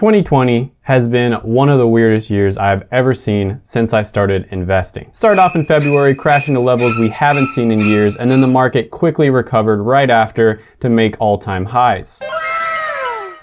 2020 has been one of the weirdest years I've ever seen since I started investing. Started off in February, crashing to levels we haven't seen in years, and then the market quickly recovered right after to make all-time highs.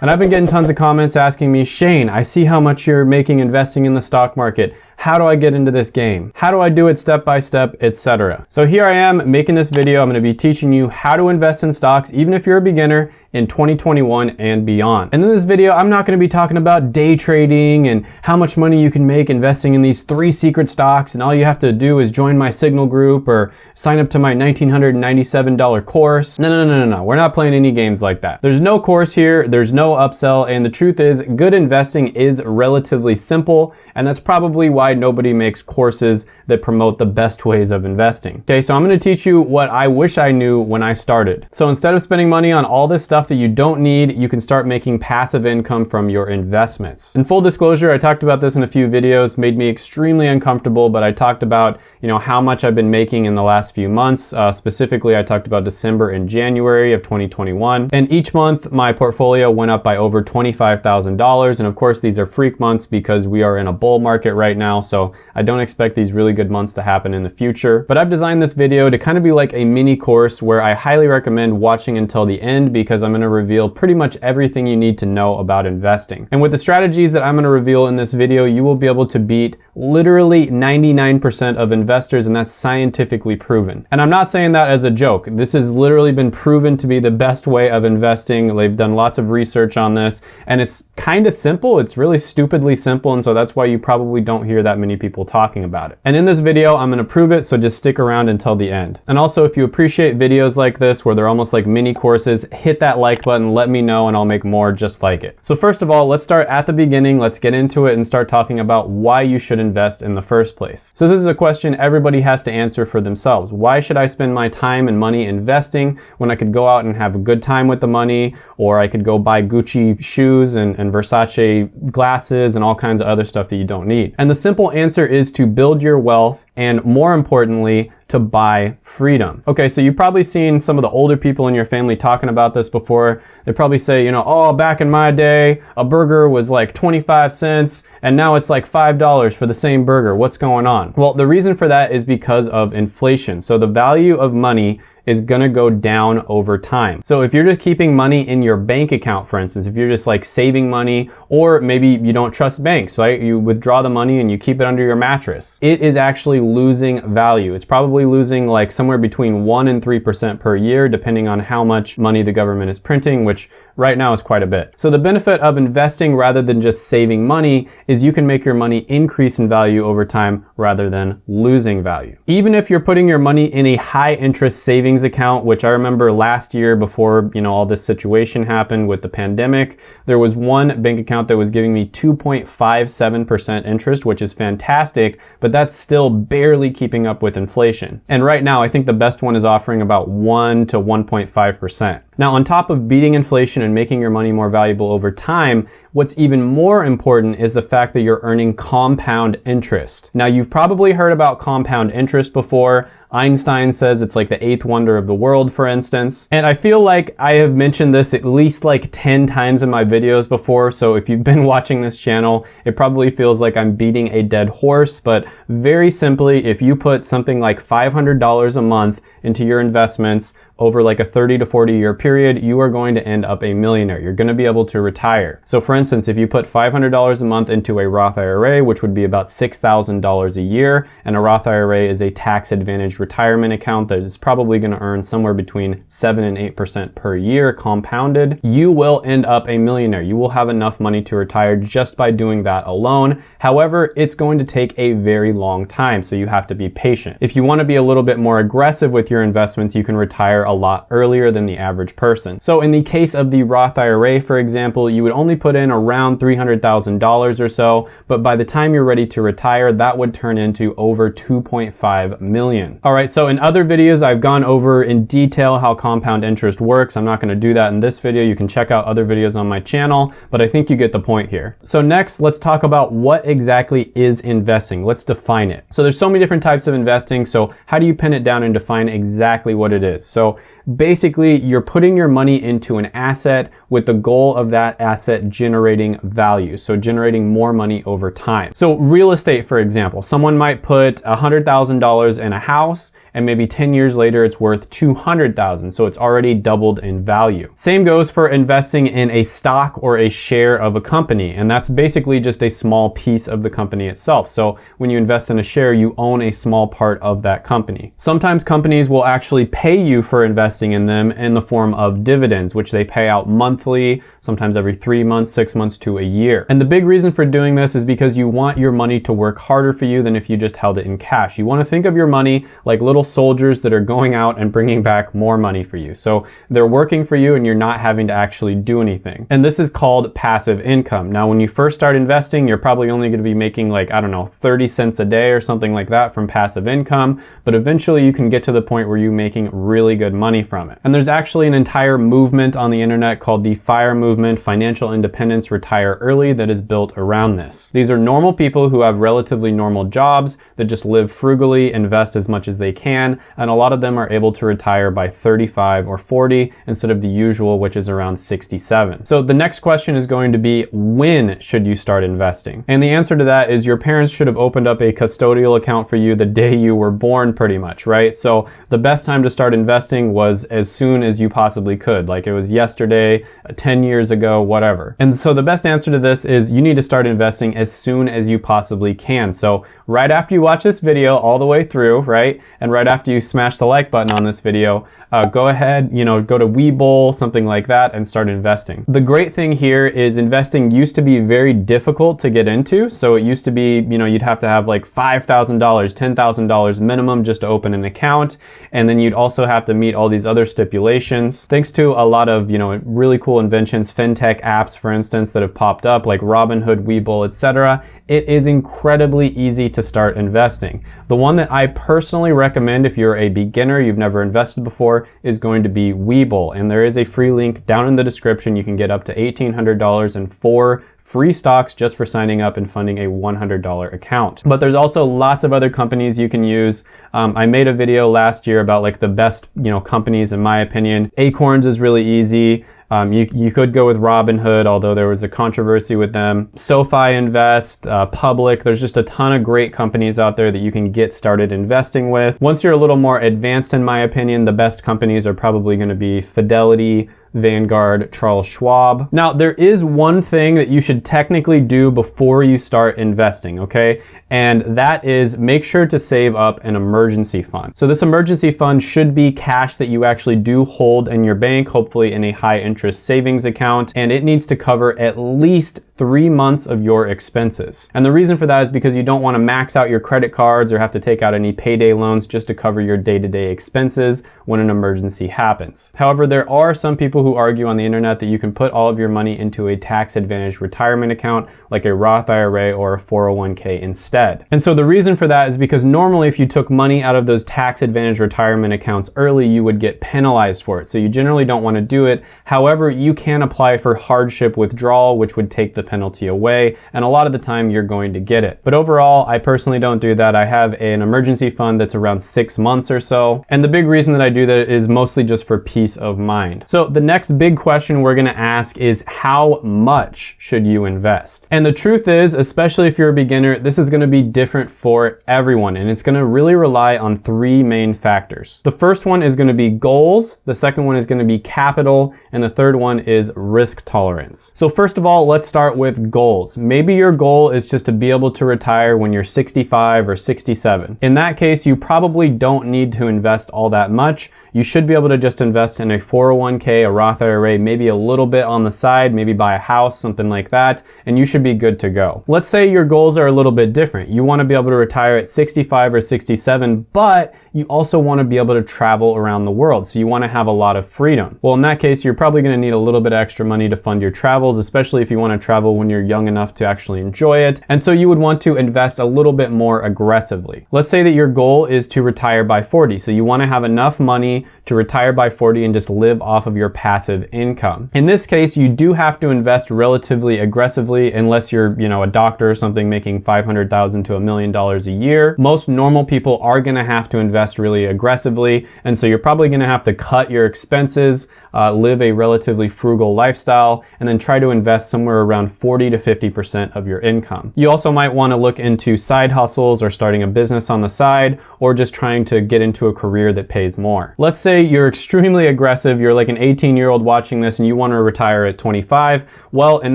And I've been getting tons of comments asking me, Shane, I see how much you're making investing in the stock market. How do I get into this game? How do I do it step by step, etc. So here I am making this video. I'm gonna be teaching you how to invest in stocks, even if you're a beginner in 2021 and beyond. And in this video, I'm not gonna be talking about day trading and how much money you can make investing in these three secret stocks and all you have to do is join my signal group or sign up to my $1,997 course. No, no, no, no, no, we're not playing any games like that. There's no course here, there's no upsell, and the truth is good investing is relatively simple, and that's probably why why nobody makes courses that promote the best ways of investing. Okay, so I'm gonna teach you what I wish I knew when I started. So instead of spending money on all this stuff that you don't need, you can start making passive income from your investments. In full disclosure, I talked about this in a few videos, made me extremely uncomfortable, but I talked about, you know, how much I've been making in the last few months. Uh, specifically, I talked about December and January of 2021. And each month, my portfolio went up by over $25,000. And of course, these are freak months because we are in a bull market right now now, so I don't expect these really good months to happen in the future. But I've designed this video to kind of be like a mini course where I highly recommend watching until the end because I'm gonna reveal pretty much everything you need to know about investing. And with the strategies that I'm gonna reveal in this video, you will be able to beat literally 99% of investors and that's scientifically proven. And I'm not saying that as a joke. This has literally been proven to be the best way of investing. They've done lots of research on this and it's kind of simple. It's really stupidly simple and so that's why you probably don't hear that many people talking about it. And in this video, I'm gonna prove it, so just stick around until the end. And also, if you appreciate videos like this, where they're almost like mini courses, hit that like button, let me know, and I'll make more just like it. So first of all, let's start at the beginning, let's get into it and start talking about why you should invest in the first place. So this is a question everybody has to answer for themselves. Why should I spend my time and money investing when I could go out and have a good time with the money, or I could go buy Gucci shoes and, and Versace glasses and all kinds of other stuff that you don't need? And the simple simple answer is to build your wealth and more importantly, to buy freedom. Okay, so you've probably seen some of the older people in your family talking about this before. They probably say, you know, oh, back in my day, a burger was like 25 cents and now it's like $5 for the same burger. What's going on? Well, the reason for that is because of inflation. So the value of money is gonna go down over time. So if you're just keeping money in your bank account, for instance, if you're just like saving money, or maybe you don't trust banks, right? You withdraw the money and you keep it under your mattress. It is actually losing value. It's probably losing like somewhere between one and 3% per year, depending on how much money the government is printing, which right now is quite a bit. So the benefit of investing rather than just saving money is you can make your money increase in value over time rather than losing value. Even if you're putting your money in a high interest savings account, which I remember last year before, you know, all this situation happened with the pandemic, there was one bank account that was giving me 2.57% interest, which is fantastic, but that's still barely keeping up with inflation. And right now, I think the best one is offering about 1 to 1.5%. Now, on top of beating inflation and making your money more valuable over time, what's even more important is the fact that you're earning compound interest. Now, you've probably heard about compound interest before. Einstein says it's like the eighth wonder of the world, for instance. And I feel like I have mentioned this at least like 10 times in my videos before, so if you've been watching this channel, it probably feels like I'm beating a dead horse, but very simply, if you put something like $500 a month into your investments over like a 30 to 40 year period, you are going to end up a millionaire. You're going to be able to retire. So for instance, if you put $500 a month into a Roth IRA, which would be about $6,000 a year, and a Roth IRA is a tax advantage retirement account that is probably going to earn somewhere between 7 and 8% per year compounded, you will end up a millionaire. You will have enough money to retire just by doing that alone. However, it's going to take a very long time, so you have to be patient. If you want to be a little bit more aggressive with your investments, you can retire a lot earlier than the average person. So in the case of the Roth IRA, for example, you would only put in around $300,000 or so, but by the time you're ready to retire, that would turn into over 2.5 million. All right, so in other videos, I've gone over in detail how compound interest works. I'm not gonna do that in this video. You can check out other videos on my channel, but I think you get the point here. So next, let's talk about what exactly is investing. Let's define it. So there's so many different types of investing. So how do you pin it down and define exactly what it is? So basically, you're putting your money into an asset with the goal of that asset generating value. So generating more money over time. So real estate, for example, someone might put $100,000 in a house and maybe 10 years later it's worth 200,000. So it's already doubled in value. Same goes for investing in a stock or a share of a company. And that's basically just a small piece of the company itself. So when you invest in a share, you own a small part of that company. Sometimes companies will actually pay you for investing in them in the form of dividends, which they pay out monthly, sometimes every three months, six months to a year. And the big reason for doing this is because you want your money to work harder for you than if you just held it in cash. You want to think of your money like little soldiers that are going out and bringing back more money for you. So they're working for you and you're not having to actually do anything. And this is called passive income. Now, when you first start investing, you're probably only going to be making like, I don't know, 30 cents a day or something like that from passive income. But eventually you can get to the point where you're making really good money from it. And there's actually an entire movement on the internet called the FIRE movement, Financial Independence Retire Early, that is built around this. These are normal people who have relatively normal jobs that just live frugally, invest as much as they can and a lot of them are able to retire by 35 or 40 instead of the usual, which is around 67. So the next question is going to be, when should you start investing? And the answer to that is your parents should have opened up a custodial account for you the day you were born pretty much, right? So the best time to start investing was as soon as you possibly could, like it was yesterday, uh, 10 years ago, whatever. And so the best answer to this is you need to start investing as soon as you possibly can. So right after you watch this video all the way through, right? And right after you smash the like button on this video, uh, go ahead, you know, go to Webull, something like that, and start investing. The great thing here is investing used to be very difficult to get into. So it used to be, you know, you'd have to have like $5,000, $10,000 minimum just to open an account. And then you'd also have to meet all these other stipulations. Thanks to a lot of, you know, really cool inventions, fintech apps, for instance, that have popped up like Robinhood, Webull, etc. It is incredibly easy to start investing. The one that I personally recommend if you're a beginner, you've never invested before, is going to be Webull. And there is a free link down in the description. You can get up to $1,800 and four free stocks just for signing up and funding a $100 account. But there's also lots of other companies you can use. Um, I made a video last year about like the best, you know, companies in my opinion. Acorns is really easy. Um, you, you could go with Robinhood, although there was a controversy with them. SoFi Invest, uh, Public, there's just a ton of great companies out there that you can get started investing with. Once you're a little more advanced, in my opinion, the best companies are probably gonna be Fidelity, Vanguard, Charles Schwab. Now, there is one thing that you should technically do before you start investing, okay? And that is make sure to save up an emergency fund. So this emergency fund should be cash that you actually do hold in your bank, hopefully in a high interest savings account, and it needs to cover at least three months of your expenses. And the reason for that is because you don't want to max out your credit cards or have to take out any payday loans just to cover your day-to-day -day expenses when an emergency happens. However, there are some people who argue on the internet that you can put all of your money into a tax advantage retirement account like a Roth IRA or a 401k instead. And so the reason for that is because normally if you took money out of those tax advantage retirement accounts early, you would get penalized for it. So you generally don't want to do it. However, you can apply for hardship withdrawal, which would take the penalty away. And a lot of the time you're going to get it. But overall, I personally don't do that. I have an emergency fund that's around six months or so. And the big reason that I do that is mostly just for peace of mind. So the next big question we're gonna ask is how much should you invest? And the truth is, especially if you're a beginner, this is gonna be different for everyone. And it's gonna really rely on three main factors. The first one is gonna be goals. The second one is gonna be capital. And the third one is risk tolerance. So first of all, let's start with goals. Maybe your goal is just to be able to retire when you're 65 or 67. In that case, you probably don't need to invest all that much. You should be able to just invest in a 401k, a Roth IRA, maybe a little bit on the side, maybe buy a house, something like that, and you should be good to go. Let's say your goals are a little bit different. You wanna be able to retire at 65 or 67, but you also wanna be able to travel around the world. So you wanna have a lot of freedom. Well, in that case, you're probably going to need a little bit extra money to fund your travels, especially if you want to travel when you're young enough to actually enjoy it. And so you would want to invest a little bit more aggressively. Let's say that your goal is to retire by 40. So you want to have enough money to retire by 40 and just live off of your passive income. In this case, you do have to invest relatively aggressively unless you're, you know, a doctor or something making 500,000 to a million dollars a year. Most normal people are going to have to invest really aggressively. And so you're probably going to have to cut your expenses, uh, live a relatively frugal lifestyle, and then try to invest somewhere around 40 to 50% of your income. You also might want to look into side hustles or starting a business on the side, or just trying to get into a career that pays more. Let's say you're extremely aggressive, you're like an 18 year old watching this and you want to retire at 25. Well, in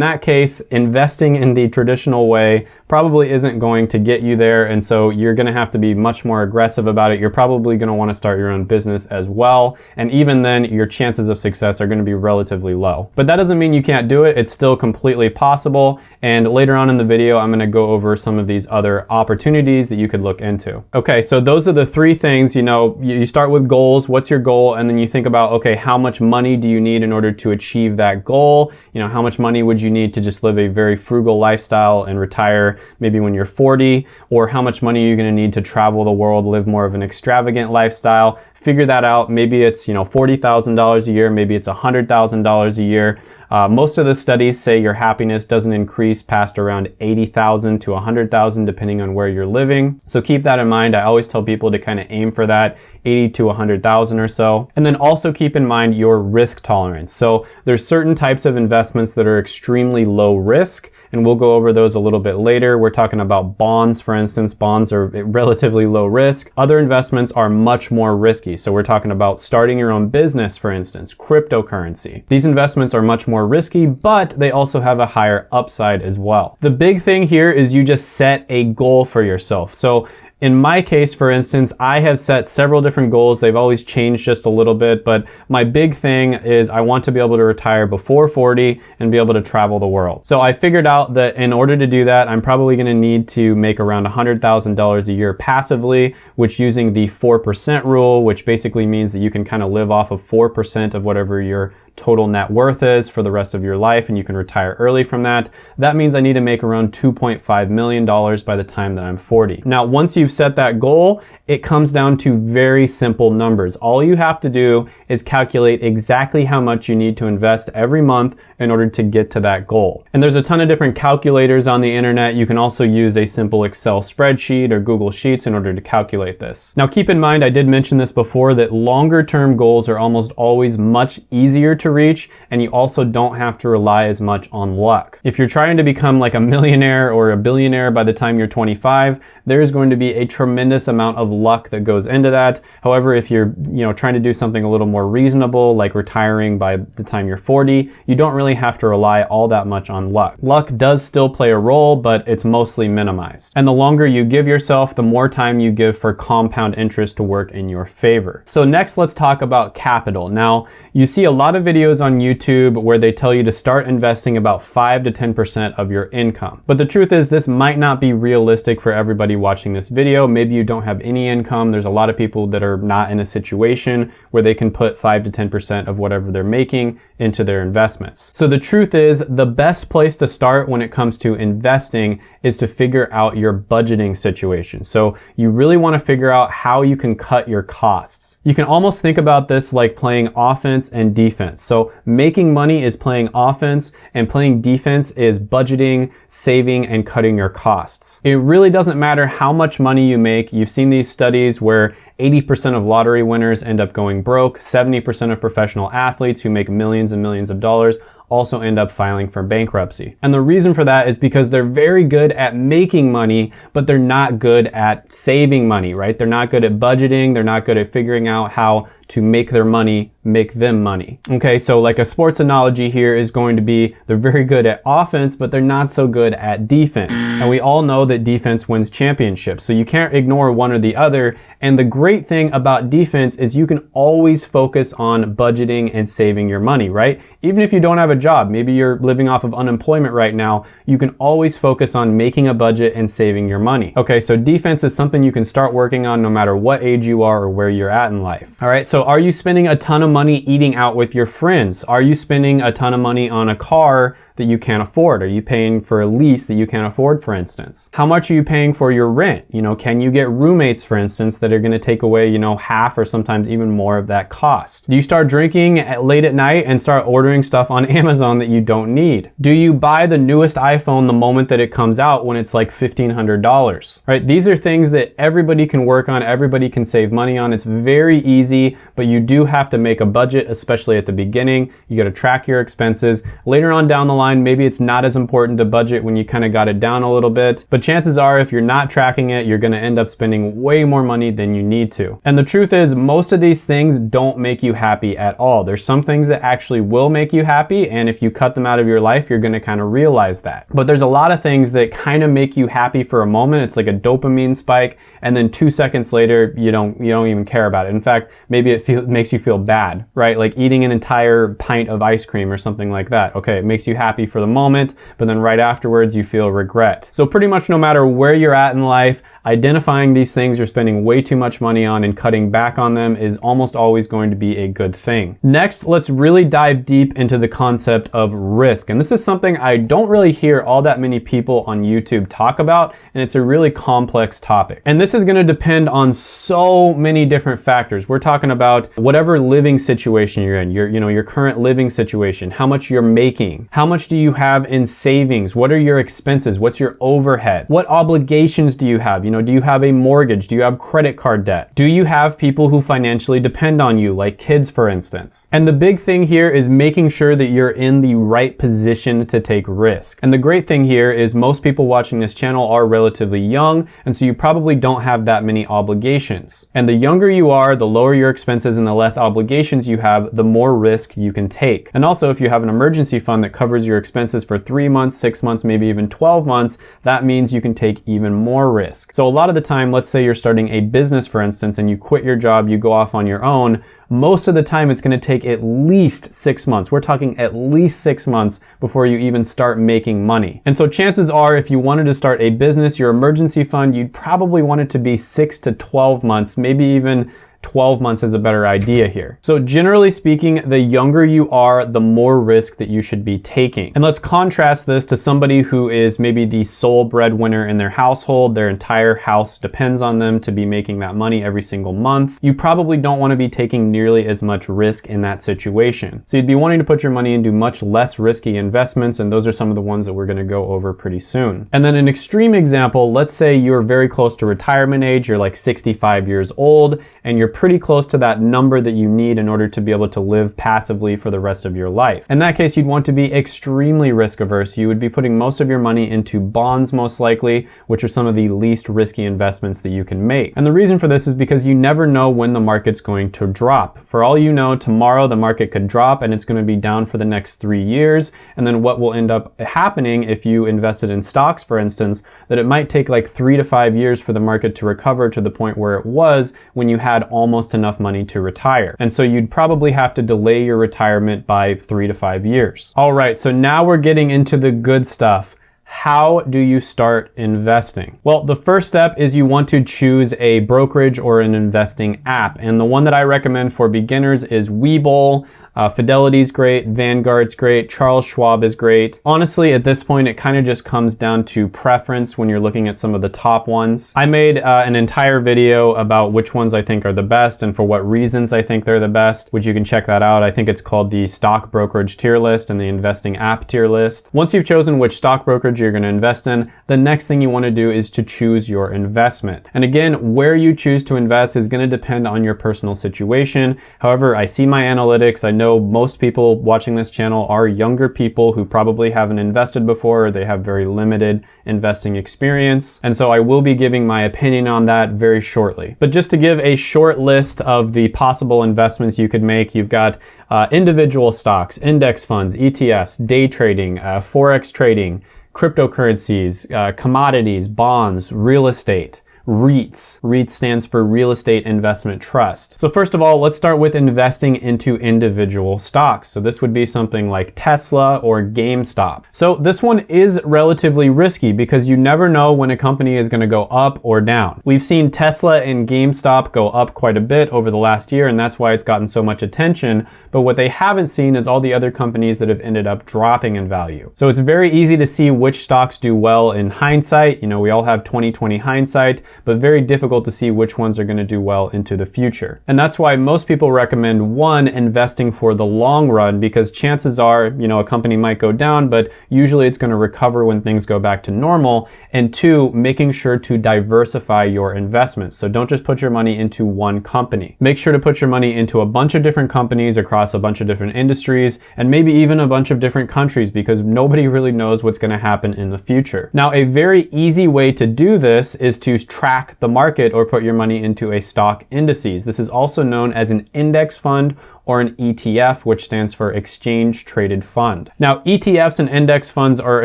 that case, investing in the traditional way probably isn't going to get you there. And so you're going to have to be much more aggressive about it. You're probably going to want to start your own business as well. And even then, your chances of success are going to be relatively low. But that doesn't mean you can't do it. It's still completely possible. And later on in the video, I'm going to go over some of these other opportunities that you could look into. Okay, so those are the three things, you know, you start with goals. What's your goal? And then you think about, okay, how much money do you need in order to achieve that goal? You know, how much money would you need to just live a very frugal lifestyle and retire maybe when you're 40? Or how much money are you going to need to travel the world, live more of an extravagant lifestyle? Figure that out. Maybe it's, you know, $40,000 a year. Maybe it's $100,000 a year. Uh, most of the studies say your happiness doesn't increase past around 80,000 to 100,000 depending on where you're living. So keep that in mind. I always tell people to kind of aim for that 80 to 100,000 or so. And then also keep in mind your risk tolerance. So there's certain types of investments that are extremely low risk and we'll go over those a little bit later. We're talking about bonds, for instance. Bonds are relatively low risk. Other investments are much more risky. So we're talking about starting your own business, for instance, cryptocurrency. These investments are much more risky, but they also have a higher upside as well. The big thing here is you just set a goal for yourself. So in my case, for instance, I have set several different goals. They've always changed just a little bit, but my big thing is I want to be able to retire before 40 and be able to travel the world. So I figured out that in order to do that, I'm probably gonna need to make around $100,000 a year passively, which using the 4% rule, which basically means that you can kind of live off of 4% of whatever your total net worth is for the rest of your life and you can retire early from that. That means I need to make around $2.5 million by the time that I'm 40. Now, once you've set that goal, it comes down to very simple numbers. All you have to do is calculate exactly how much you need to invest every month in order to get to that goal. And there's a ton of different calculators on the internet. You can also use a simple Excel spreadsheet or Google Sheets in order to calculate this. Now keep in mind, I did mention this before, that longer term goals are almost always much easier to reach and you also don't have to rely as much on luck. If you're trying to become like a millionaire or a billionaire by the time you're 25, there's going to be a tremendous amount of luck that goes into that. However, if you're, you know, trying to do something a little more reasonable, like retiring by the time you're 40, you don't really have to rely all that much on luck. Luck does still play a role, but it's mostly minimized. And the longer you give yourself, the more time you give for compound interest to work in your favor. So next, let's talk about capital. Now, you see a lot of videos on YouTube where they tell you to start investing about 5 to 10% of your income. But the truth is this might not be realistic for everybody watching this video. Maybe you don't have any income. There's a lot of people that are not in a situation where they can put 5 to 10% of whatever they're making into their investments. So the truth is the best place to start when it comes to investing is to figure out your budgeting situation. So you really want to figure out how you can cut your costs. You can almost think about this like playing offense and defense. So making money is playing offense and playing defense is budgeting, saving, and cutting your costs. It really doesn't matter how much money you make. You've seen these studies where 80% of lottery winners end up going broke. 70% of professional athletes who make millions and millions of dollars also end up filing for bankruptcy. And the reason for that is because they're very good at making money, but they're not good at saving money, right? They're not good at budgeting. They're not good at figuring out how to make their money make them money. Okay, so like a sports analogy here is going to be they're very good at offense, but they're not so good at defense. And we all know that defense wins championships, so you can't ignore one or the other. And the great thing about defense is you can always focus on budgeting and saving your money, right? Even if you don't have a job. Maybe you're living off of unemployment right now. You can always focus on making a budget and saving your money. Okay, so defense is something you can start working on no matter what age you are or where you're at in life. All right, so are you spending a ton of money eating out with your friends? Are you spending a ton of money on a car that you can't afford? Are you paying for a lease that you can't afford, for instance? How much are you paying for your rent? You know, can you get roommates, for instance, that are gonna take away, you know, half or sometimes even more of that cost? Do you start drinking at late at night and start ordering stuff on Amazon that you don't need? Do you buy the newest iPhone the moment that it comes out when it's like $1,500? Right? These are things that everybody can work on, everybody can save money on. It's very easy, but you do have to make a budget, especially at the beginning. You gotta track your expenses. Later on down the line, line, maybe it's not as important to budget when you kind of got it down a little bit. But chances are if you're not tracking it, you're gonna end up spending way more money than you need to. And the truth is most of these things don't make you happy at all. There's some things that actually will make you happy. And if you cut them out of your life, you're gonna kind of realize that. But there's a lot of things that kind of make you happy for a moment. It's like a dopamine spike. And then two seconds later, you don't, you don't even care about it. In fact, maybe it feel, makes you feel bad, right? Like eating an entire pint of ice cream or something like that. Okay, it makes you happy happy for the moment, but then right afterwards you feel regret. So pretty much no matter where you're at in life, identifying these things you're spending way too much money on and cutting back on them is almost always going to be a good thing. Next, let's really dive deep into the concept of risk. And this is something I don't really hear all that many people on YouTube talk about, and it's a really complex topic. And this is gonna depend on so many different factors. We're talking about whatever living situation you're in, your, you know, your current living situation, how much you're making, how much do you have in savings? What are your expenses? What's your overhead? What obligations do you have? You know, do you have a mortgage? Do you have credit card debt? Do you have people who financially depend on you, like kids, for instance? And the big thing here is making sure that you're in the right position to take risk. And the great thing here is most people watching this channel are relatively young, and so you probably don't have that many obligations. And the younger you are, the lower your expenses and the less obligations you have, the more risk you can take. And also, if you have an emergency fund that covers your expenses for three months, six months, maybe even 12 months, that means you can take even more risk. So a lot of the time, let's say you're starting a business, for instance, and you quit your job, you go off on your own, most of the time it's gonna take at least six months. We're talking at least six months before you even start making money. And so chances are if you wanted to start a business, your emergency fund, you'd probably want it to be six to 12 months, maybe even 12 months is a better idea here. So generally speaking, the younger you are, the more risk that you should be taking. And let's contrast this to somebody who is maybe the sole breadwinner in their household. Their entire house depends on them to be making that money every single month. You probably don't want to be taking nearly as much risk in that situation. So you'd be wanting to put your money into much less risky investments. And those are some of the ones that we're going to go over pretty soon. And then an extreme example, let's say you're very close to retirement age. You're like 65 years old and you're pretty close to that number that you need in order to be able to live passively for the rest of your life. In that case, you'd want to be extremely risk averse. You would be putting most of your money into bonds most likely, which are some of the least risky investments that you can make. And the reason for this is because you never know when the market's going to drop. For all you know, tomorrow the market could drop and it's going to be down for the next three years. And then what will end up happening if you invested in stocks, for instance, that it might take like three to five years for the market to recover to the point where it was when you had all almost enough money to retire. And so you'd probably have to delay your retirement by three to five years. All right, so now we're getting into the good stuff. How do you start investing? Well, the first step is you want to choose a brokerage or an investing app. And the one that I recommend for beginners is Webull. Uh, Fidelity's great, Vanguard's great, Charles Schwab is great. Honestly, at this point, it kind of just comes down to preference when you're looking at some of the top ones. I made uh, an entire video about which ones I think are the best and for what reasons I think they're the best, which you can check that out. I think it's called the stock brokerage tier list and the investing app tier list. Once you've chosen which stock brokerage you're going to invest in, the next thing you want to do is to choose your investment. And again, where you choose to invest is going to depend on your personal situation. However, I see my analytics. I know know most people watching this channel are younger people who probably haven't invested before or they have very limited investing experience. And so I will be giving my opinion on that very shortly. But just to give a short list of the possible investments you could make, you've got uh, individual stocks, index funds, ETFs, day trading, uh, Forex trading, cryptocurrencies, uh, commodities, bonds, real estate REITs. REIT stands for Real Estate Investment Trust. So first of all, let's start with investing into individual stocks. So this would be something like Tesla or GameStop. So this one is relatively risky because you never know when a company is gonna go up or down. We've seen Tesla and GameStop go up quite a bit over the last year and that's why it's gotten so much attention. But what they haven't seen is all the other companies that have ended up dropping in value. So it's very easy to see which stocks do well in hindsight. You know, we all have 2020 hindsight, but very difficult to see which ones are gonna do well into the future. And that's why most people recommend one, investing for the long run because chances are, you know, a company might go down, but usually it's gonna recover when things go back to normal. And two, making sure to diversify your investments. So don't just put your money into one company. Make sure to put your money into a bunch of different companies across a bunch of different industries and maybe even a bunch of different countries because nobody really knows what's gonna happen in the future. Now, a very easy way to do this is to track the market or put your money into a stock indices. This is also known as an index fund or an ETF, which stands for Exchange Traded Fund. Now, ETFs and index funds are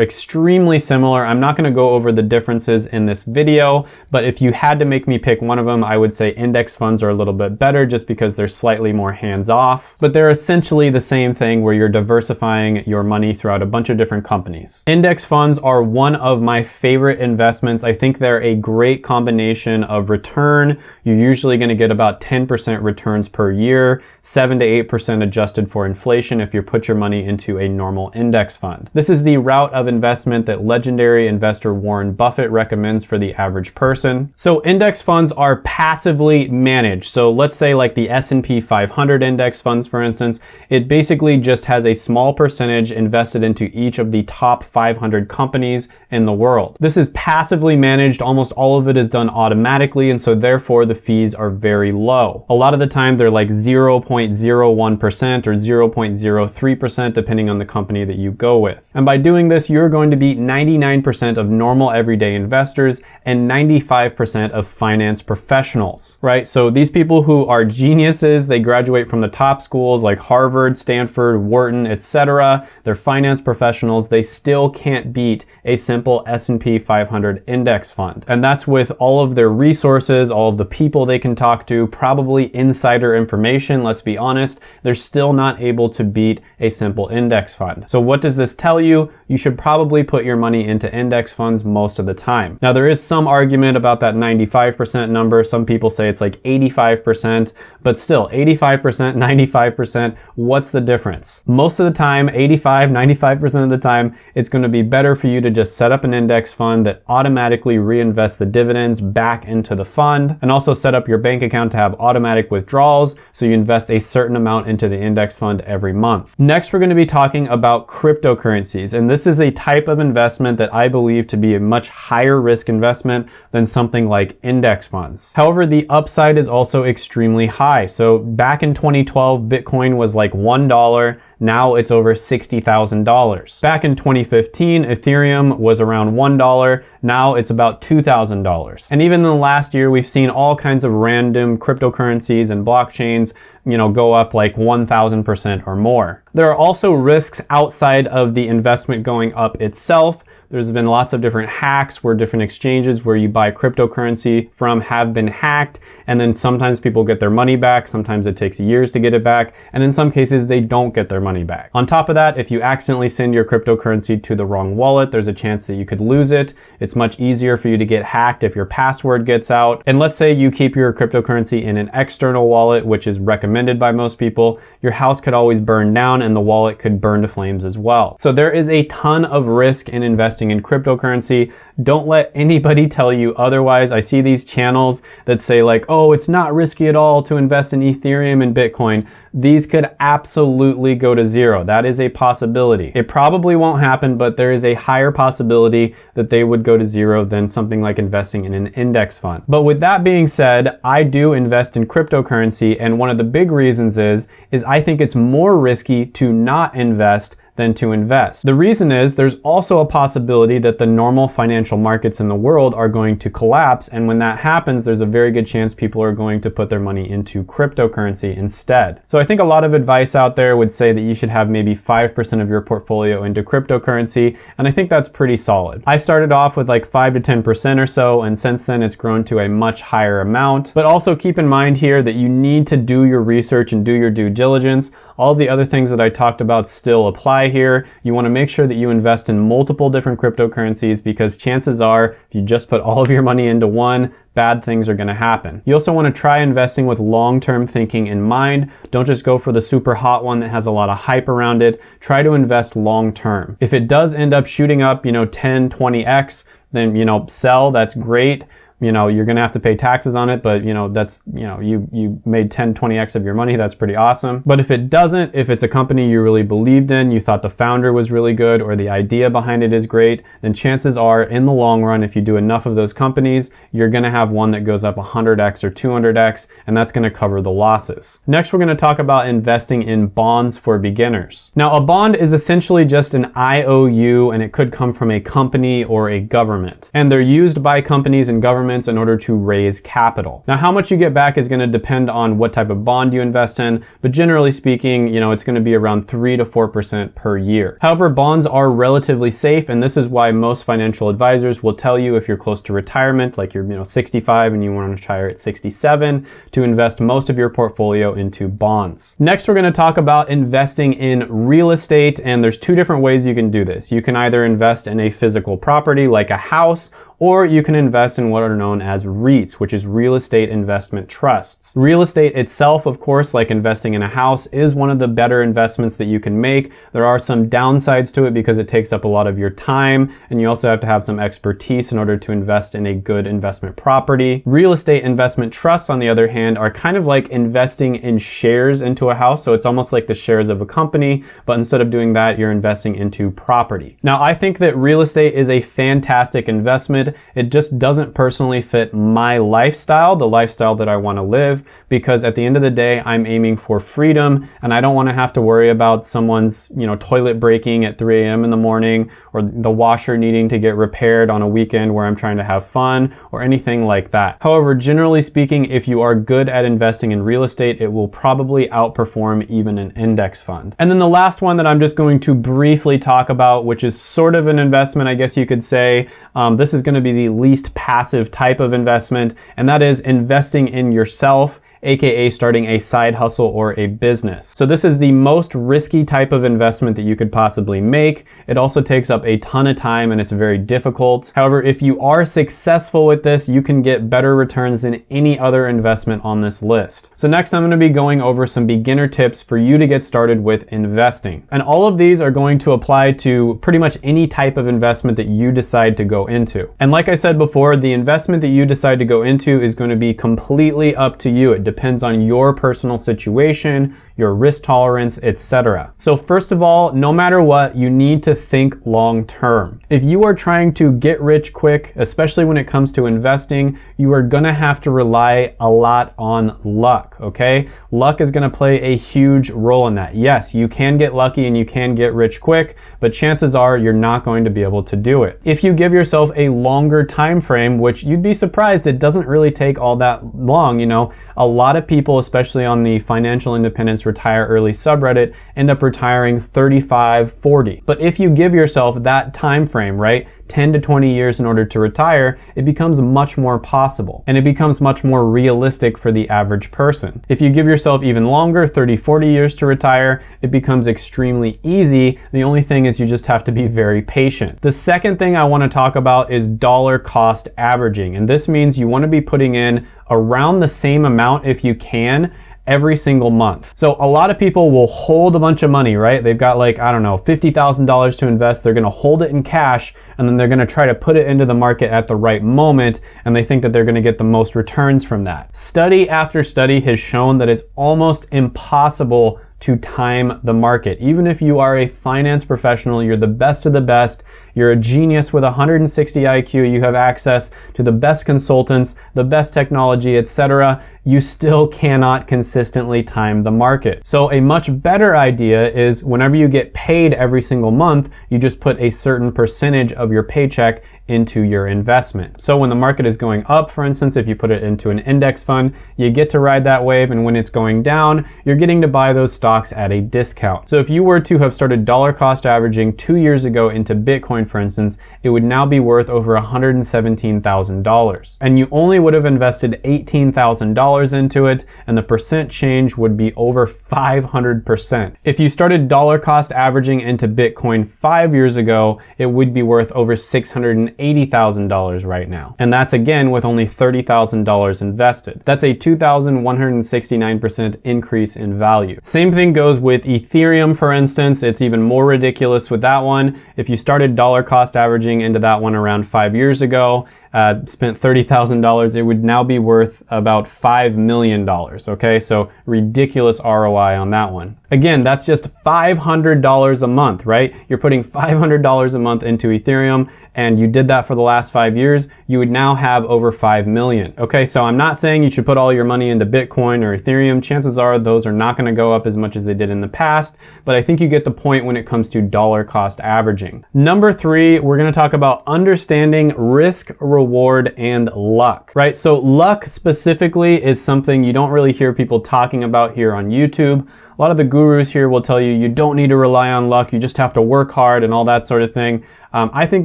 extremely similar. I'm not gonna go over the differences in this video, but if you had to make me pick one of them, I would say index funds are a little bit better just because they're slightly more hands-off, but they're essentially the same thing where you're diversifying your money throughout a bunch of different companies. Index funds are one of my favorite investments. I think they're a great combination of return. You're usually gonna get about 10% returns per year, seven to 8% adjusted for inflation if you put your money into a normal index fund. This is the route of investment that legendary investor Warren Buffett recommends for the average person. So index funds are passively managed. So let's say like the S&P 500 index funds, for instance, it basically just has a small percentage invested into each of the top 500 companies in the world. This is passively managed. Almost all of it is done automatically. And so therefore the fees are very low. A lot of the time they're like 0.0 0.01% or 0.03% depending on the company that you go with. And by doing this, you're going to beat 99% of normal everyday investors and 95% of finance professionals, right? So these people who are geniuses, they graduate from the top schools like Harvard, Stanford, Wharton, etc. They're finance professionals. They still can't beat a simple S&P 500 index fund. And that's with all of their resources, all of the people they can talk to, probably insider information, let's be honest, honest, they're still not able to beat a simple index fund. So what does this tell you? You should probably put your money into index funds most of the time. Now there is some argument about that 95% number. Some people say it's like 85%, but still 85%, 95%, what's the difference? Most of the time, 85, 95% of the time, it's gonna be better for you to just set up an index fund that automatically reinvests the dividends back into the fund and also set up your bank account to have automatic withdrawals so you invest a certain amount into the index fund every month. Next, we're going to be talking about cryptocurrencies. And this is a type of investment that I believe to be a much higher risk investment than something like index funds. However, the upside is also extremely high. So back in 2012, Bitcoin was like $1. Now it's over $60,000. Back in 2015, Ethereum was around $1. Now it's about $2,000. And even in the last year, we've seen all kinds of random cryptocurrencies and blockchains you know, go up like 1000% or more. There are also risks outside of the investment going up itself. There's been lots of different hacks where different exchanges where you buy cryptocurrency from have been hacked. And then sometimes people get their money back. Sometimes it takes years to get it back. And in some cases, they don't get their money back. On top of that, if you accidentally send your cryptocurrency to the wrong wallet, there's a chance that you could lose it. It's much easier for you to get hacked if your password gets out. And let's say you keep your cryptocurrency in an external wallet, which is recommended by most people. Your house could always burn down and the wallet could burn to flames as well. So there is a ton of risk in investing investing in cryptocurrency. Don't let anybody tell you otherwise. I see these channels that say like, oh, it's not risky at all to invest in Ethereum and Bitcoin. These could absolutely go to zero. That is a possibility. It probably won't happen, but there is a higher possibility that they would go to zero than something like investing in an index fund. But with that being said, I do invest in cryptocurrency. And one of the big reasons is, is I think it's more risky to not invest than to invest. The reason is there's also a possibility that the normal financial markets in the world are going to collapse. And when that happens, there's a very good chance people are going to put their money into cryptocurrency instead. So I think a lot of advice out there would say that you should have maybe 5% of your portfolio into cryptocurrency. And I think that's pretty solid. I started off with like 5 to 10% or so. And since then it's grown to a much higher amount. But also keep in mind here that you need to do your research and do your due diligence. All the other things that I talked about still apply here. You wanna make sure that you invest in multiple different cryptocurrencies because chances are if you just put all of your money into one, bad things are gonna happen. You also wanna try investing with long-term thinking in mind. Don't just go for the super hot one that has a lot of hype around it. Try to invest long-term. If it does end up shooting up, you know, 10, 20x, then, you know, sell, that's great you know, you're gonna have to pay taxes on it, but you know, that's, you know, you, you made 10, 20x of your money, that's pretty awesome. But if it doesn't, if it's a company you really believed in, you thought the founder was really good or the idea behind it is great, then chances are in the long run, if you do enough of those companies, you're gonna have one that goes up 100x or 200x, and that's gonna cover the losses. Next, we're gonna talk about investing in bonds for beginners. Now, a bond is essentially just an IOU, and it could come from a company or a government. And they're used by companies and governments in order to raise capital. Now, how much you get back is gonna depend on what type of bond you invest in, but generally speaking, you know, it's gonna be around three to 4% per year. However, bonds are relatively safe, and this is why most financial advisors will tell you if you're close to retirement, like you're, you know, 65 and you wanna retire at 67, to invest most of your portfolio into bonds. Next, we're gonna talk about investing in real estate, and there's two different ways you can do this. You can either invest in a physical property like a house, or you can invest in what are known as REITs, which is real estate investment trusts. Real estate itself, of course, like investing in a house, is one of the better investments that you can make. There are some downsides to it because it takes up a lot of your time, and you also have to have some expertise in order to invest in a good investment property. Real estate investment trusts, on the other hand, are kind of like investing in shares into a house, so it's almost like the shares of a company, but instead of doing that, you're investing into property. Now, I think that real estate is a fantastic investment it just doesn't personally fit my lifestyle, the lifestyle that I want to live, because at the end of the day, I'm aiming for freedom and I don't want to have to worry about someone's, you know, toilet breaking at 3 a.m. in the morning or the washer needing to get repaired on a weekend where I'm trying to have fun or anything like that. However, generally speaking, if you are good at investing in real estate, it will probably outperform even an index fund. And then the last one that I'm just going to briefly talk about, which is sort of an investment, I guess you could say, um, this is going to be the least passive type of investment, and that is investing in yourself aka starting a side hustle or a business. So this is the most risky type of investment that you could possibly make. It also takes up a ton of time and it's very difficult. However, if you are successful with this, you can get better returns than any other investment on this list. So next I'm gonna be going over some beginner tips for you to get started with investing. And all of these are going to apply to pretty much any type of investment that you decide to go into. And like I said before, the investment that you decide to go into is going to be completely up to you. It depends on your personal situation, your risk tolerance, etc. So first of all, no matter what, you need to think long term. If you are trying to get rich quick, especially when it comes to investing, you are gonna have to rely a lot on luck, okay? Luck is gonna play a huge role in that. Yes, you can get lucky and you can get rich quick, but chances are you're not going to be able to do it. If you give yourself a longer time frame, which you'd be surprised it doesn't really take all that long, you know, a lot of people, especially on the financial independence retire early subreddit end up retiring 35, 40. But if you give yourself that time frame, right, 10 to 20 years in order to retire, it becomes much more possible and it becomes much more realistic for the average person. If you give yourself even longer, 30, 40 years to retire, it becomes extremely easy. The only thing is you just have to be very patient. The second thing I wanna talk about is dollar cost averaging. And this means you wanna be putting in around the same amount if you can every single month. So a lot of people will hold a bunch of money, right? They've got like, I don't know, $50,000 to invest. They're gonna hold it in cash and then they're gonna try to put it into the market at the right moment and they think that they're gonna get the most returns from that. Study after study has shown that it's almost impossible to time the market. Even if you are a finance professional, you're the best of the best, you're a genius with 160 IQ, you have access to the best consultants, the best technology, etc., you still cannot consistently time the market. So a much better idea is whenever you get paid every single month, you just put a certain percentage of your paycheck into your investment. So when the market is going up, for instance, if you put it into an index fund, you get to ride that wave. And when it's going down, you're getting to buy those stocks at a discount. So if you were to have started dollar cost averaging two years ago into Bitcoin, for instance, it would now be worth over $117,000. And you only would have invested $18,000 into it, and the percent change would be over 500%. If you started dollar cost averaging into Bitcoin five years ago, it would be worth over 600 $80,000 right now. And that's again with only $30,000 invested. That's a 2,169% increase in value. Same thing goes with Ethereum, for instance. It's even more ridiculous with that one. If you started dollar cost averaging into that one around five years ago, uh, spent $30,000, it would now be worth about $5 million, okay? So ridiculous ROI on that one. Again, that's just $500 a month, right? You're putting $500 a month into Ethereum and you did that for the last five years, you would now have over 5 million. Okay, so I'm not saying you should put all your money into Bitcoin or Ethereum. Chances are those are not gonna go up as much as they did in the past, but I think you get the point when it comes to dollar cost averaging. Number three, we're gonna talk about understanding risk reward, and luck, right? So luck specifically is something you don't really hear people talking about here on YouTube. A lot of the gurus here will tell you you don't need to rely on luck, you just have to work hard and all that sort of thing. Um, I think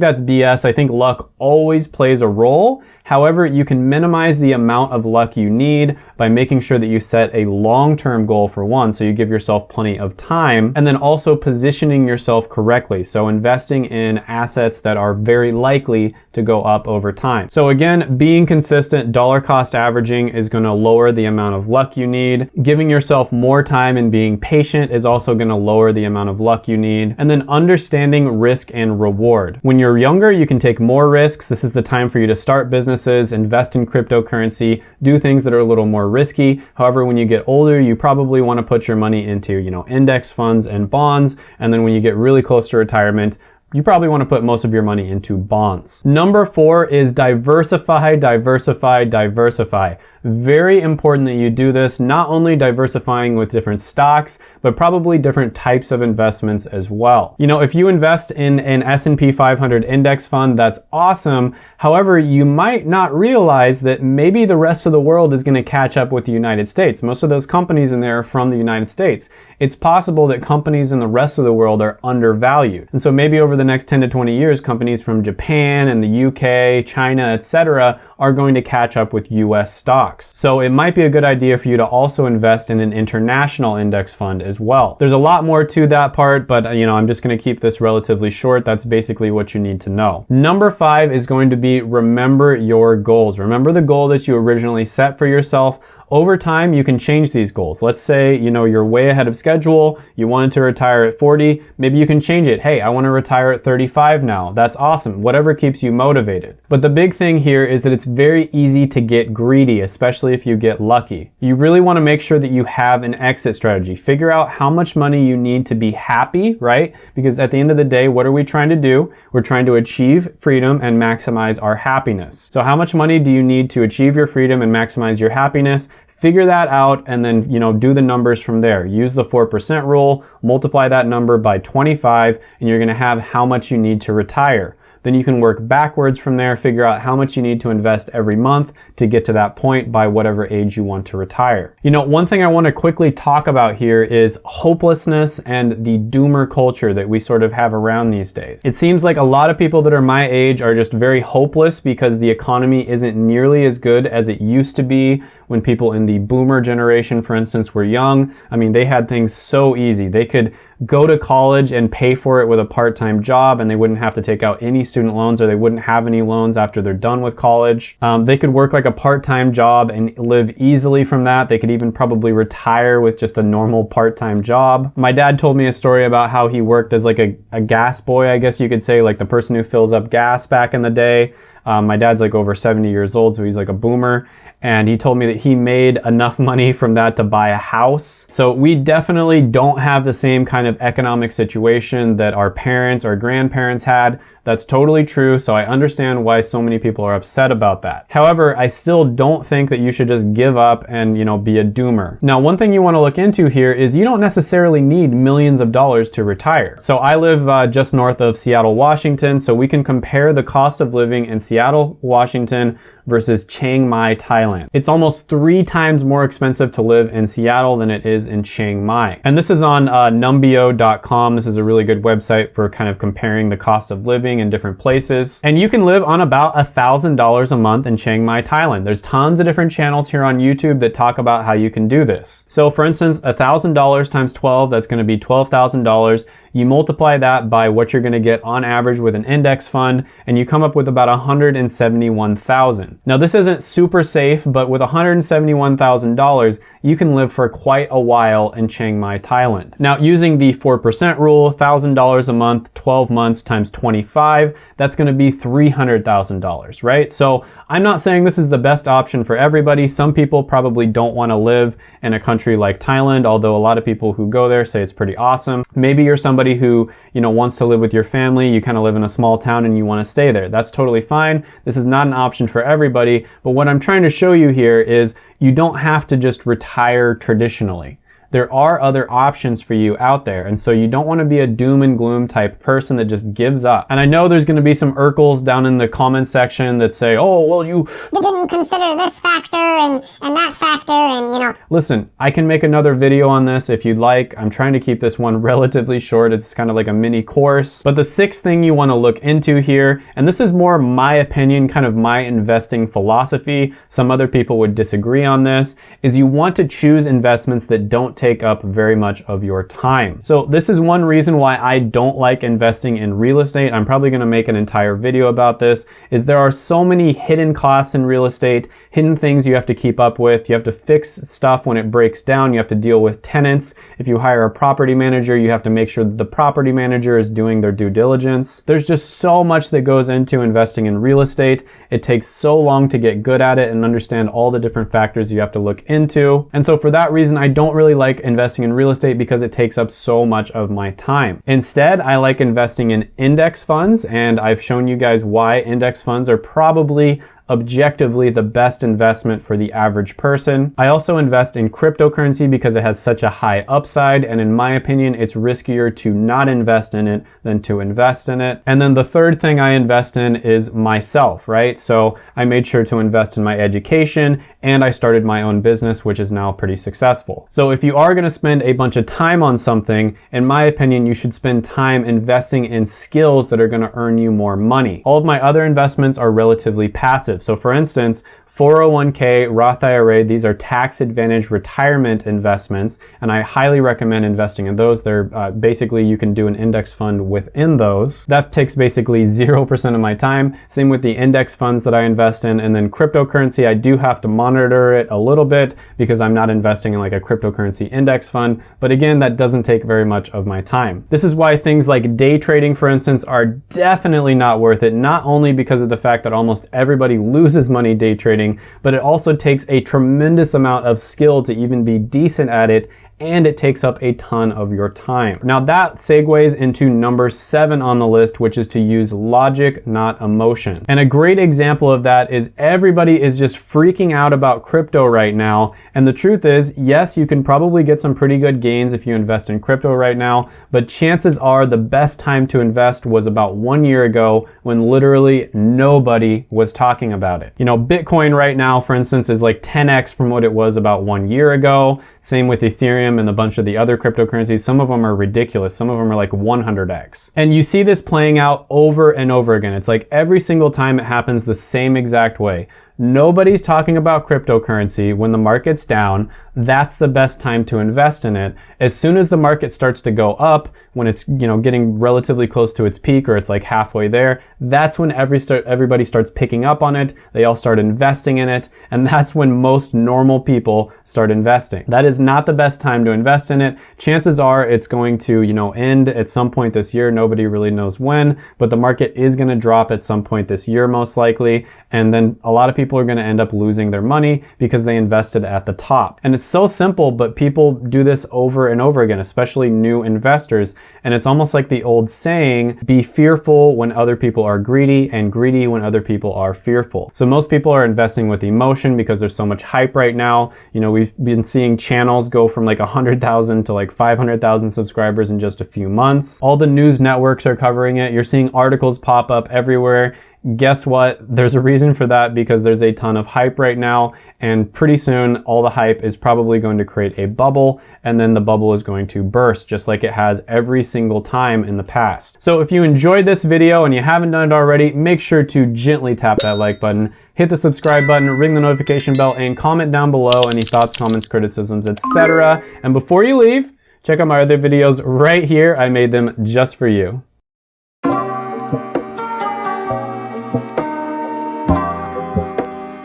that's BS. I think luck always plays a role. However, you can minimize the amount of luck you need by making sure that you set a long-term goal for one, so you give yourself plenty of time, and then also positioning yourself correctly. So investing in assets that are very likely to go up over time. So again, being consistent, dollar cost averaging is gonna lower the amount of luck you need. Giving yourself more time and being patient is also gonna lower the amount of luck you need. And then understanding risk and reward. When you're younger, you can take more risks. This is the time for you to start businesses, invest in cryptocurrency, do things that are a little more risky. However, when you get older, you probably wanna put your money into, you know, index funds and bonds. And then when you get really close to retirement, you probably want to put most of your money into bonds. Number four is diversify, diversify, diversify. Very important that you do this, not only diversifying with different stocks, but probably different types of investments as well. You know, if you invest in an S&P 500 index fund, that's awesome. However, you might not realize that maybe the rest of the world is going to catch up with the United States. Most of those companies in there are from the United States. It's possible that companies in the rest of the world are undervalued. And so maybe over the next 10 to 20 years, companies from Japan and the UK, China, etc., are going to catch up with US stocks stocks. So it might be a good idea for you to also invest in an international index fund as well. There's a lot more to that part, but uh, you know, I'm just gonna keep this relatively short. That's basically what you need to know. Number five is going to be remember your goals. Remember the goal that you originally set for yourself. Over time, you can change these goals. Let's say, you know, you're way ahead of schedule. You wanted to retire at 40. Maybe you can change it. Hey, I want to retire at 35 now. That's awesome. Whatever keeps you motivated. But the big thing here is that it's very easy to get greedy, especially if you get lucky. You really want to make sure that you have an exit strategy. Figure out how much money you need to be happy, right? Because at the end of the day, what are we trying to do? We're trying to achieve freedom and maximize our happiness. So how much money do you need to achieve your freedom and maximize your happiness? Figure that out and then, you know, do the numbers from there. Use the 4% rule, multiply that number by 25, and you're gonna have how much you need to retire. Then you can work backwards from there, figure out how much you need to invest every month to get to that point by whatever age you want to retire. You know, one thing I want to quickly talk about here is hopelessness and the doomer culture that we sort of have around these days. It seems like a lot of people that are my age are just very hopeless because the economy isn't nearly as good as it used to be when people in the boomer generation, for instance, were young. I mean, they had things so easy. They could go to college and pay for it with a part-time job and they wouldn't have to take out any student loans or they wouldn't have any loans after they're done with college. Um, they could work like a part-time job and live easily from that. They could even probably retire with just a normal part-time job. My dad told me a story about how he worked as like a, a gas boy, I guess you could say, like the person who fills up gas back in the day. Um, my dad's like over 70 years old, so he's like a boomer. And he told me that he made enough money from that to buy a house. So we definitely don't have the same kind of economic situation that our parents or grandparents had. That's totally true, so I understand why so many people are upset about that. However, I still don't think that you should just give up and, you know, be a doomer. Now, one thing you want to look into here is you don't necessarily need millions of dollars to retire. So I live uh, just north of Seattle, Washington, so we can compare the cost of living in Seattle, Washington versus Chiang Mai, Thailand. It's almost three times more expensive to live in Seattle than it is in Chiang Mai. And this is on uh, numbeo.com. This is a really good website for kind of comparing the cost of living in different places. And you can live on about $1,000 a month in Chiang Mai, Thailand. There's tons of different channels here on YouTube that talk about how you can do this. So for instance, $1,000 times 12, that's gonna be $12,000. You multiply that by what you're gonna get on average with an index fund, and you come up with about 171,000. Now this isn't super safe, but with $171,000, you can live for quite a while in Chiang Mai, Thailand. Now using the 4% rule, $1,000 a month, 12 months times 25, that's gonna be $300,000, right? So I'm not saying this is the best option for everybody. Some people probably don't wanna live in a country like Thailand, although a lot of people who go there say it's pretty awesome. Maybe you're somebody who, you know, wants to live with your family, you kind of live in a small town and you wanna stay there. That's totally fine. This is not an option for everybody everybody, but what I'm trying to show you here is you don't have to just retire traditionally there are other options for you out there. And so you don't want to be a doom and gloom type person that just gives up. And I know there's going to be some Urkels down in the comment section that say, oh, well, you didn't consider this factor and, and that factor and, you know. Listen, I can make another video on this if you'd like. I'm trying to keep this one relatively short. It's kind of like a mini course. But the sixth thing you want to look into here, and this is more my opinion, kind of my investing philosophy. Some other people would disagree on this, is you want to choose investments that don't take up very much of your time. So this is one reason why I don't like investing in real estate. I'm probably gonna make an entire video about this, is there are so many hidden costs in real estate, hidden things you have to keep up with. You have to fix stuff when it breaks down. You have to deal with tenants. If you hire a property manager, you have to make sure that the property manager is doing their due diligence. There's just so much that goes into investing in real estate. It takes so long to get good at it and understand all the different factors you have to look into. And so for that reason, I don't really like like investing in real estate because it takes up so much of my time. Instead, I like investing in index funds and I've shown you guys why index funds are probably objectively the best investment for the average person. I also invest in cryptocurrency because it has such a high upside and in my opinion it's riskier to not invest in it than to invest in it. And then the third thing I invest in is myself, right? So I made sure to invest in my education and I started my own business which is now pretty successful. So if you are going to spend a bunch of time on something, in my opinion you should spend time investing in skills that are going to earn you more money. All of my other investments are relatively passive passive. So for instance, 401k, Roth IRA, these are tax advantage retirement investments, and I highly recommend investing in those. They're uh, basically, you can do an index fund within those. That takes basically 0% of my time. Same with the index funds that I invest in. And then cryptocurrency, I do have to monitor it a little bit because I'm not investing in like a cryptocurrency index fund. But again, that doesn't take very much of my time. This is why things like day trading, for instance, are definitely not worth it. Not only because of the fact that almost everybody loses money day trading, but it also takes a tremendous amount of skill to even be decent at it and it takes up a ton of your time. Now that segues into number seven on the list, which is to use logic, not emotion. And a great example of that is everybody is just freaking out about crypto right now. And the truth is, yes, you can probably get some pretty good gains if you invest in crypto right now, but chances are the best time to invest was about one year ago when literally nobody was talking about it. You know, Bitcoin right now, for instance, is like 10x from what it was about one year ago. Same with Ethereum Ethereum and a bunch of the other cryptocurrencies, some of them are ridiculous. Some of them are like 100x. And you see this playing out over and over again. It's like every single time it happens the same exact way. Nobody's talking about cryptocurrency when the market's down. That's the best time to invest in it. As soon as the market starts to go up, when it's, you know, getting relatively close to its peak or it's like halfway there, that's when every start, everybody starts picking up on it. They all start investing in it. And that's when most normal people start investing. That is not the best time to invest in it. Chances are it's going to, you know, end at some point this year. Nobody really knows when, but the market is going to drop at some point this year, most likely. And then a lot of people are going to end up losing their money because they invested at the top. And it's so simple, but people do this over and over again, especially new investors. And it's almost like the old saying, be fearful when other people are greedy and greedy when other people are fearful. So most people are investing with emotion because there's so much hype right now. You know, we've been seeing channels go from like 100,000 to like 500,000 subscribers in just a few months. All the news networks are covering it. You're seeing articles pop up everywhere guess what? There's a reason for that because there's a ton of hype right now and pretty soon all the hype is probably going to create a bubble and then the bubble is going to burst just like it has every single time in the past. So if you enjoyed this video and you haven't done it already, make sure to gently tap that like button, hit the subscribe button, ring the notification bell and comment down below any thoughts, comments, criticisms, etc. And before you leave, check out my other videos right here. I made them just for you.